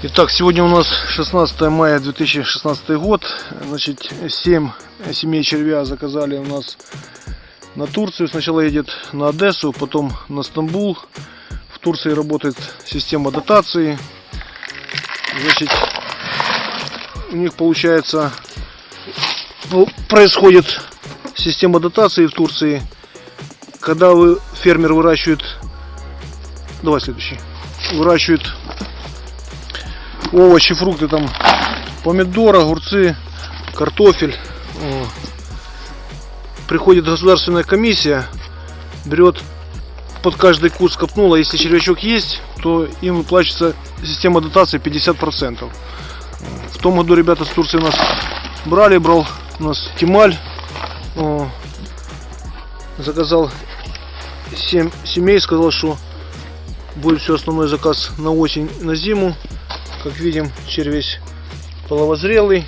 Итак, сегодня у нас 16 мая 2016 год. Значит, 7 семей червя заказали у нас на Турцию. Сначала едет на Одессу, потом на Стамбул. В Турции работает система дотации. Значит, у них получается происходит система дотации в Турции. Когда вы фермер выращивает, давай следующий, выращивает овощи, фрукты, там помидор, огурцы, картофель. Приходит государственная комиссия, берет под каждый куст копнула, если червячок есть, то им выплачивается система дотации 50%. В том году ребята с Турции нас брали, брал у нас Тималь, заказал 7 семей, сказал, что будет все основной заказ на осень, на зиму. Как видим, червь весь половозрелый.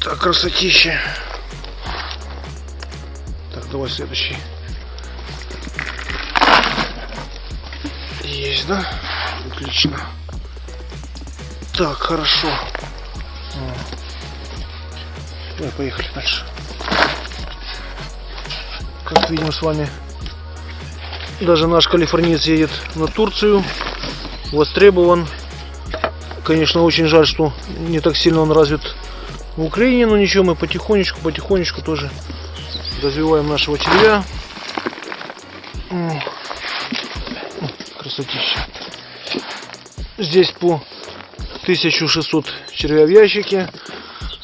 Так, красотища. Так, давай следующий. Есть, да? Отлично. Так, хорошо. Давай, поехали дальше. Как видим с вами, даже наш калифорниец едет на Турцию. Востребован. Конечно, очень жаль, что не так сильно он развит в Украине, но ничего, мы потихонечку, потихонечку тоже развиваем нашего червя. Красотища. Здесь по 1600 червя в ящике.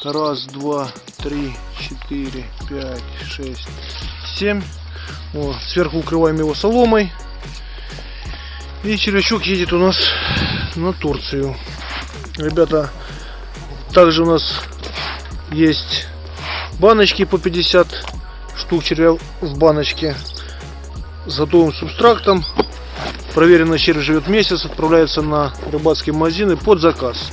Раз, два, три, четыре, пять, шесть, семь. Вот, сверху укрываем его соломой. И червячок едет у нас на Турцию. Ребята, также у нас есть баночки по 50 штук червя в баночке с готовым субстрактом. Проверенный червь живет месяц, отправляется на рыбацкие магазины под заказ.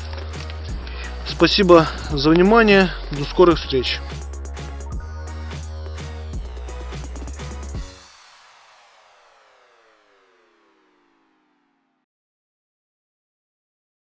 Спасибо за внимание. До скорых встреч.